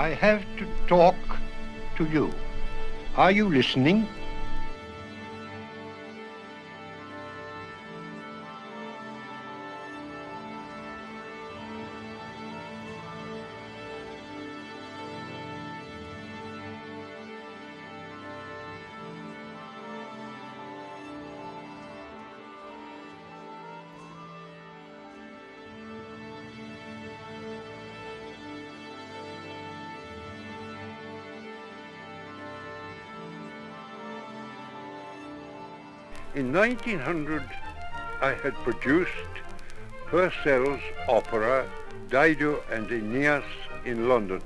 I have to talk to you. Are you listening? In 1900, I had produced Purcell's opera Dido and Aeneas in London.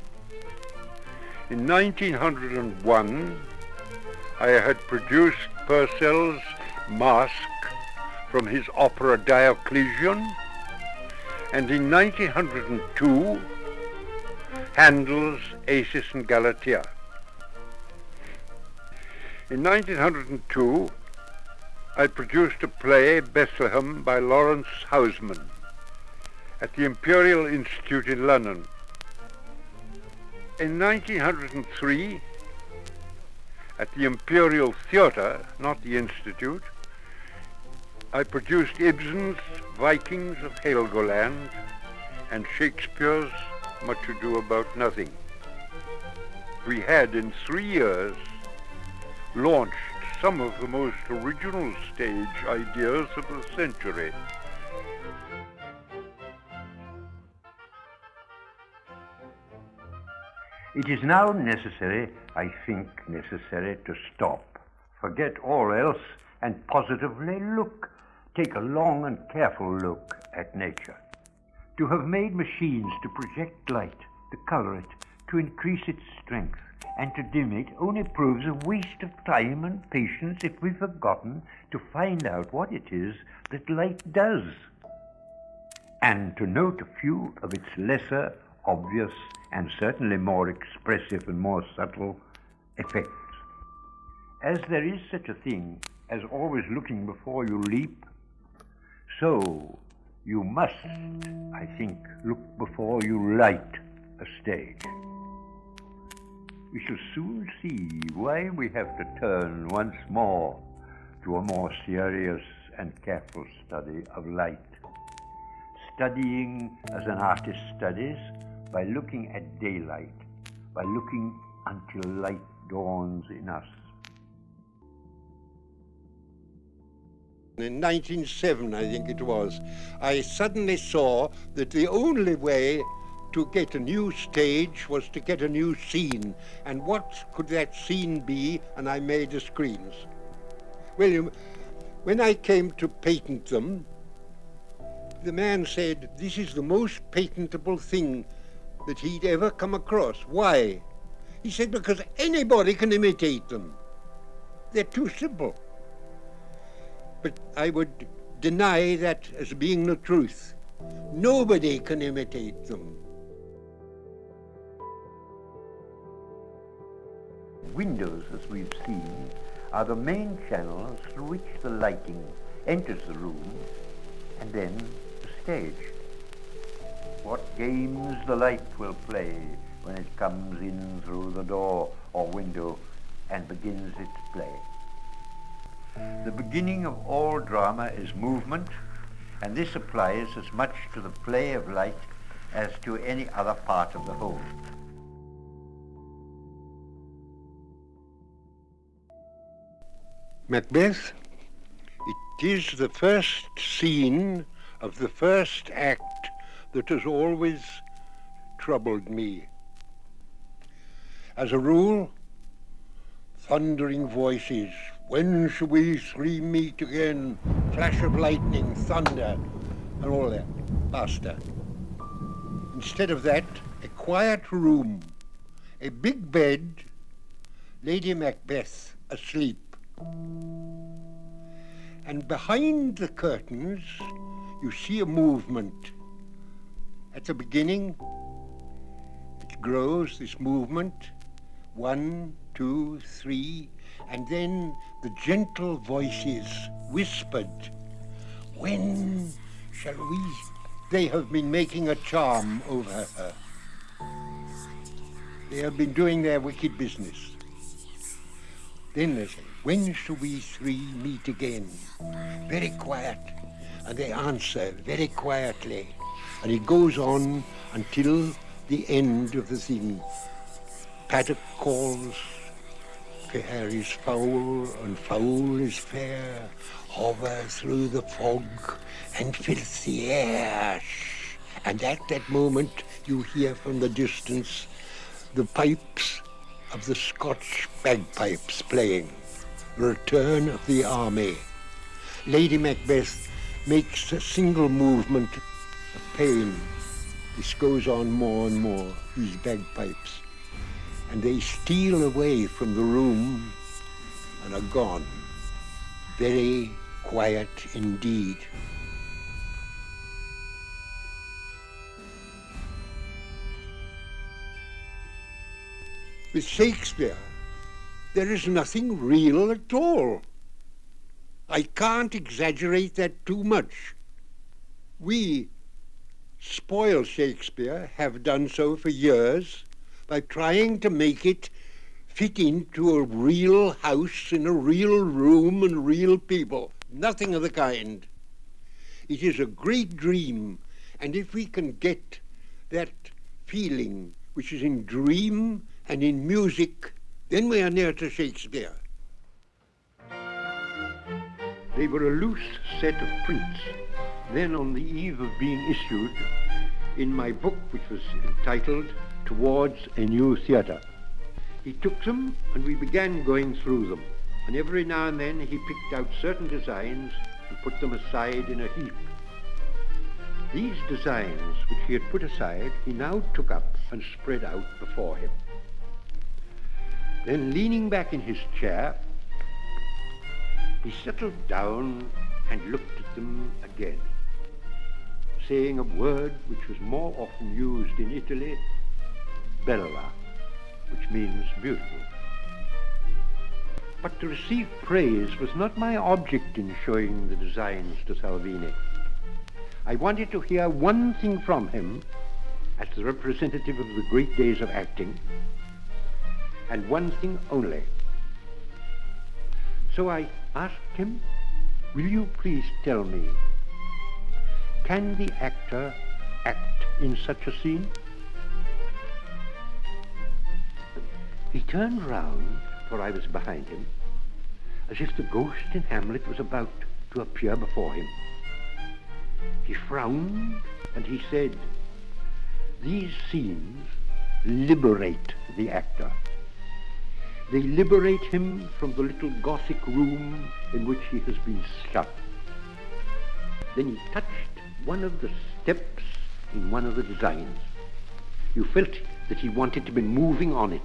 In 1901, I had produced Purcell's Masque from his opera Diocletian, and in 1902, Handel's Acis and Galatea. In 1902, I produced a play, Bethlehem, by Laurence Housman at the Imperial Institute in London. In 1903, at the Imperial Theatre, not the Institute, I produced Ibsen's Vikings of Helgoland and Shakespeare's Much Ado About Nothing. We had in three years launched some of the most original stage ideas of the century. It is now necessary, I think necessary, to stop, forget all else, and positively look, take a long and careful look at nature. To have made machines to project light, to color it, to increase its strength, and to dim it only proves a waste of time and patience if we've forgotten to find out what it is that light does, and to note a few of its lesser, obvious, and certainly more expressive and more subtle effects. As there is such a thing as always looking before you leap, so you must, I think, look before you light a stage we shall soon see why we have to turn once more to a more serious and careful study of light. Studying as an artist studies by looking at daylight, by looking until light dawns in us. In 1907, I think it was, I suddenly saw that the only way to get a new stage was to get a new scene. And what could that scene be? And I made the screens. William, when I came to patent them, the man said, this is the most patentable thing that he'd ever come across. Why? He said, because anybody can imitate them. They're too simple. But I would deny that as being the truth. Nobody can imitate them. Windows, as we've seen, are the main channels through which the lighting enters the room and then the stage. What games the light will play when it comes in through the door or window and begins its play. The beginning of all drama is movement, and this applies as much to the play of light as to any other part of the whole. Macbeth, it is the first scene of the first act that has always troubled me. As a rule, thundering voices, when shall we three meet again? Flash of lightning, thunder, and all that. Basta. Instead of that, a quiet room, a big bed, Lady Macbeth asleep. And behind the curtains, you see a movement. At the beginning, it grows, this movement, one, two, three, and then the gentle voices whispered, when shall we? They have been making a charm over her. They have been doing their wicked business. Then they say, when shall we three meet again? Very quiet. And they answer very quietly. And it goes on until the end of the thing. Paddock calls, fair is foul, and foul is fair, hover through the fog and fills the air. And at that moment you hear from the distance the pipes of the Scotch bagpipes playing. Return of the Army. Lady Macbeth makes a single movement of pain. This goes on more and more, these bagpipes. And they steal away from the room and are gone. Very quiet indeed. With Shakespeare, there is nothing real at all. I can't exaggerate that too much. We spoil Shakespeare, have done so for years, by trying to make it fit into a real house in a real room and real people. Nothing of the kind. It is a great dream, and if we can get that feeling which is in dream and in music, then we are near to Shakespeare. They were a loose set of prints. Then on the eve of being issued, in my book, which was entitled Towards a New Theatre, he took them and we began going through them. And every now and then he picked out certain designs and put them aside in a heap. These designs, which he had put aside, he now took up and spread out before him. Then leaning back in his chair, he settled down and looked at them again, saying a word which was more often used in Italy, bella, which means beautiful. But to receive praise was not my object in showing the designs to Salvini. I wanted to hear one thing from him as the representative of the great days of acting, and one thing only. So I asked him, will you please tell me, can the actor act in such a scene? He turned round, for I was behind him, as if the ghost in Hamlet was about to appear before him. He frowned and he said, these scenes liberate the actor. They liberate him from the little Gothic room in which he has been shut. Then he touched one of the steps in one of the designs. You felt that he wanted to be moving on it.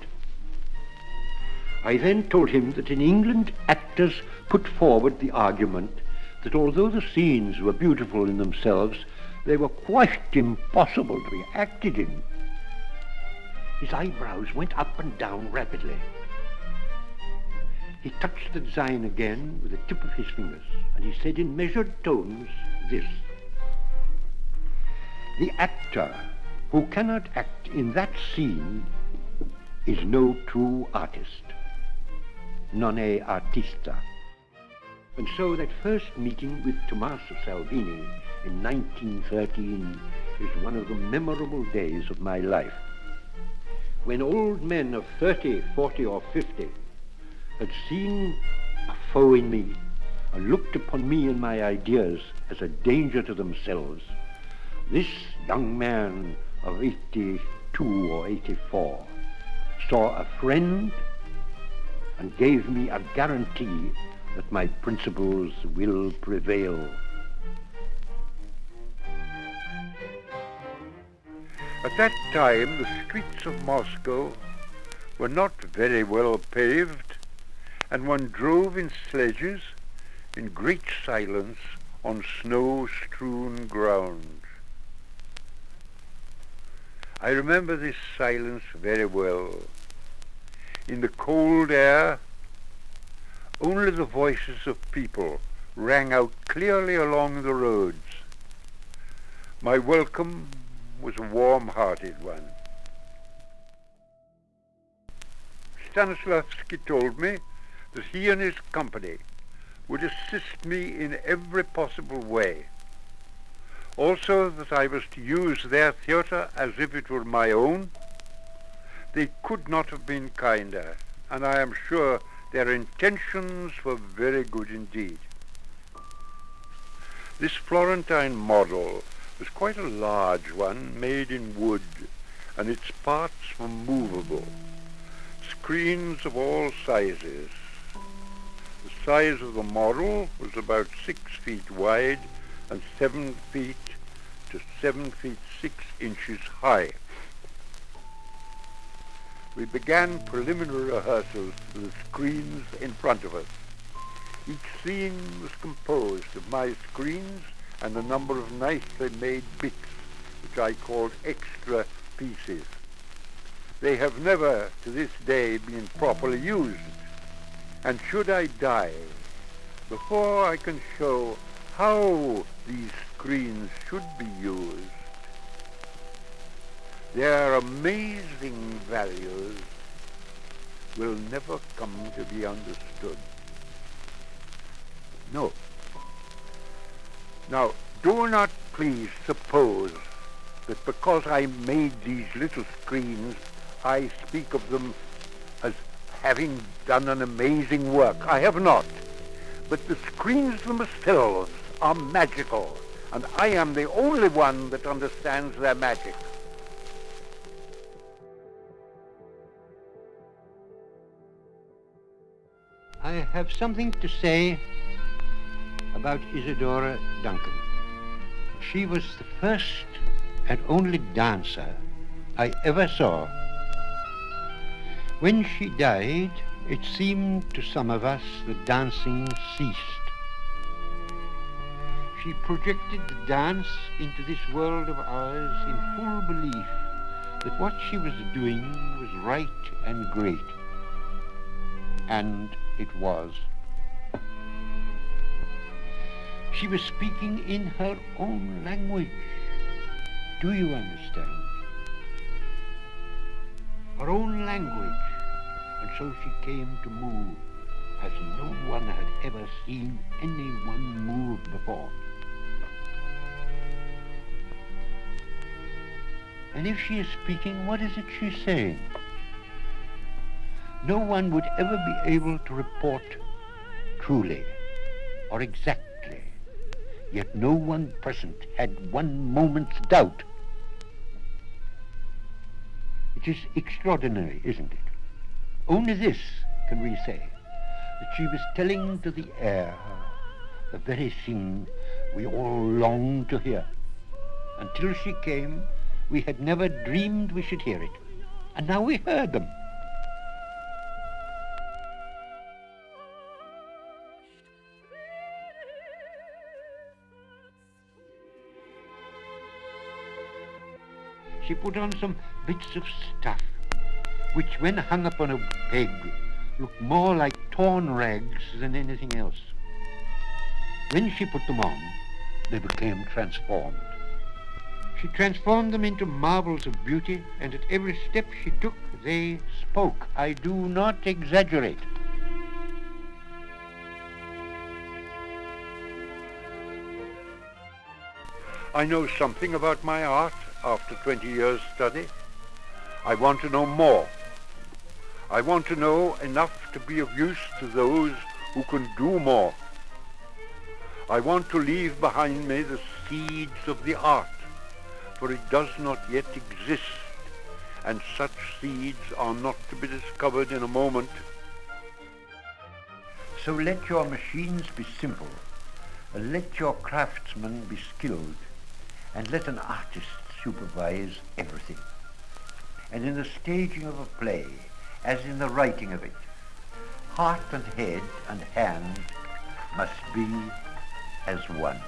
I then told him that in England actors put forward the argument that although the scenes were beautiful in themselves, they were quite impossible to be acted in. His eyebrows went up and down rapidly. He touched the design again with the tip of his fingers, and he said in measured tones this. The actor who cannot act in that scene is no true artist. Non è artista. And so that first meeting with Tommaso Salvini in 1913 is one of the memorable days of my life. When old men of 30, 40 or 50 had seen a foe in me and looked upon me and my ideas as a danger to themselves, this young man of 82 or 84 saw a friend and gave me a guarantee that my principles will prevail. At that time, the streets of Moscow were not very well paved, and one drove in sledges in great silence on snow-strewn ground. I remember this silence very well. In the cold air, only the voices of people rang out clearly along the roads. My welcome was a warm-hearted one. Stanislavski told me that he and his company would assist me in every possible way. Also that I was to use their theatre as if it were my own. They could not have been kinder, and I am sure their intentions were very good indeed. This Florentine model was quite a large one, made in wood, and its parts were movable. Screens of all sizes. The size of the model was about six feet wide and seven feet to seven feet six inches high. We began preliminary rehearsals with the screens in front of us. Each scene was composed of my screens and a number of nicely made bits, which I called extra pieces. They have never, to this day, been properly used. And should I die, before I can show how these screens should be used, their amazing values will never come to be understood. No. Now, do not please suppose that because I made these little screens, I speak of them as having done an amazing work. I have not. But the screens themselves are magical, and I am the only one that understands their magic. I have something to say about Isadora Duncan. She was the first and only dancer I ever saw. When she died, it seemed to some of us that dancing ceased. She projected the dance into this world of ours in full belief that what she was doing was right and great. And it was. She was speaking in her own language. Do you understand? Her own language. And so she came to move as no one had ever seen anyone move before. And if she is speaking, what is it she's saying? No one would ever be able to report truly or exactly, yet no one present had one moment's doubt. It is extraordinary, isn't it? Only this can we say, that she was telling to the air the very thing we all longed to hear. Until she came, we had never dreamed we should hear it. And now we heard them. she put on some bits of stuff, which when hung upon a peg looked more like torn rags than anything else. When she put them on, they became transformed. She transformed them into marvels of beauty, and at every step she took, they spoke. I do not exaggerate. I know something about my art after 20 years study. I want to know more. I want to know enough to be of use to those who can do more. I want to leave behind me the seeds of the art, for it does not yet exist, and such seeds are not to be discovered in a moment. So let your machines be simple, and let your craftsmen be skilled, and let an artist supervise everything. And in the staging of a play, as in the writing of it, heart and head and hand must be as one.